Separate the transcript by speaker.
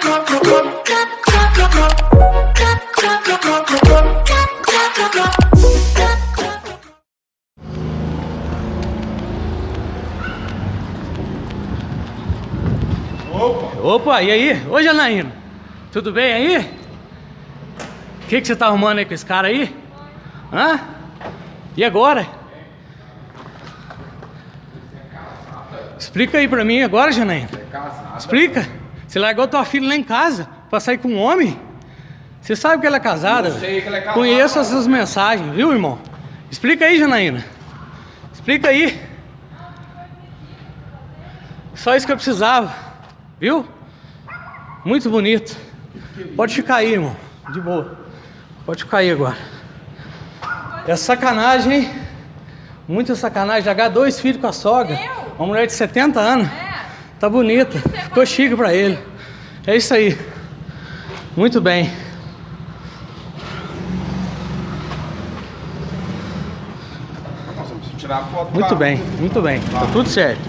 Speaker 1: Opa! Opa, e aí? Oi, Janaína. Tudo bem aí? O que, que você tá arrumando aí com esse cara aí? Hã? E agora? Explica aí pra mim agora, Janaína. Explica. Você largou tua filha lá em casa pra sair com um homem? Você sabe que ela é casada?
Speaker 2: Eu sei que ela é casada,
Speaker 1: Conheço essas mensagens, viu, irmão? Explica aí, Janaína. Explica aí. Só isso que eu precisava, viu? Muito bonito. Pode ficar aí, irmão. De boa. Pode ficar aí agora. É sacanagem, hein? Muita sacanagem. Largar dois filhos com a sogra. Uma mulher de 70 anos. Tá bonita. Ficou chique pra ele. É isso aí. Muito bem. Muito bem, muito bem. Tá tudo certo.